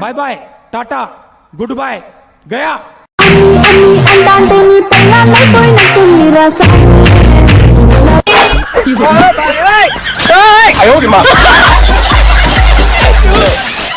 bye bye tata good bye Gaya అంటాంటే నీ